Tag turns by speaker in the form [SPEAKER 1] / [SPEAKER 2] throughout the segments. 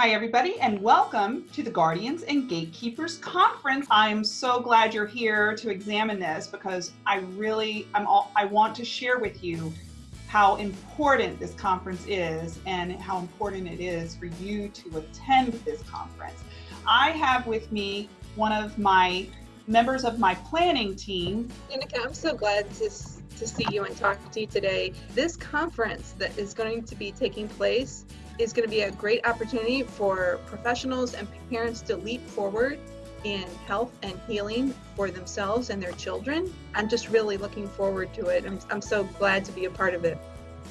[SPEAKER 1] Hi, everybody, and welcome to the Guardians and Gatekeepers Conference. I'm so glad you're here to examine this because I really, I'm all, I want to share with you how important this conference is and how important it is for you to attend this conference. I have with me one of my members of my planning team.
[SPEAKER 2] Danica, I'm so glad to, to see you and talk to you today. This conference that is going to be taking place is going to be a great opportunity for professionals and parents to leap forward in health and healing for themselves and their children. I'm just really looking forward to it. I'm, I'm so glad to be a part of it.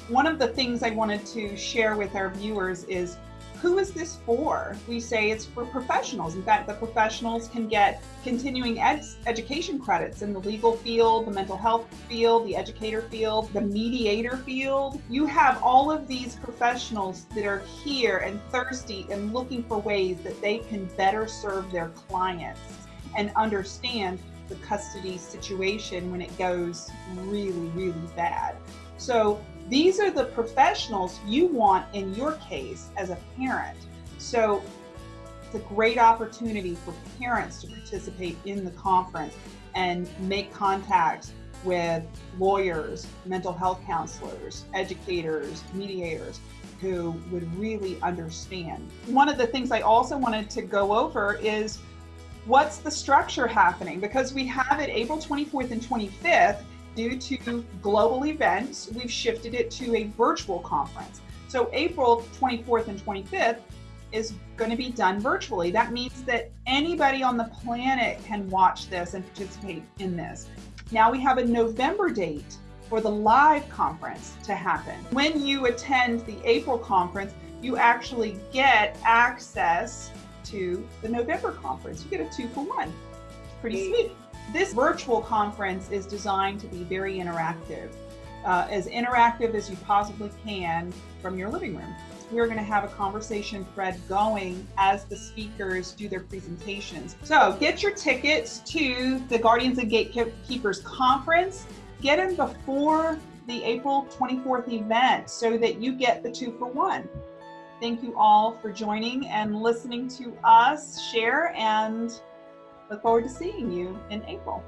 [SPEAKER 1] One of the things I wanted to share with our viewers is who is this for? We say it's for professionals. In fact, the professionals can get continuing ed education credits in the legal field, the mental health field, the educator field, the mediator field. You have all of these professionals that are here and thirsty and looking for ways that they can better serve their clients and understand the custody situation when it goes really, really bad. So these are the professionals you want in your case as a parent. So it's a great opportunity for parents to participate in the conference and make contact with lawyers, mental health counselors, educators, mediators who would really understand. One of the things I also wanted to go over is what's the structure happening because we have it April 24th and 25th due to global events, we've shifted it to a virtual conference. So April 24th and 25th is going to be done virtually. That means that anybody on the planet can watch this and participate in this. Now we have a November date for the live conference to happen. When you attend the April conference, you actually get access to the November conference. You get a two for one. Pretty sweet. This virtual conference is designed to be very interactive, uh, as interactive as you possibly can from your living room. We're going to have a conversation thread going as the speakers do their presentations. So get your tickets to the Guardians and Gatekeepers conference. Get them before the April 24th event so that you get the two for one. Thank you all for joining and listening to us share and Look forward to seeing you in April.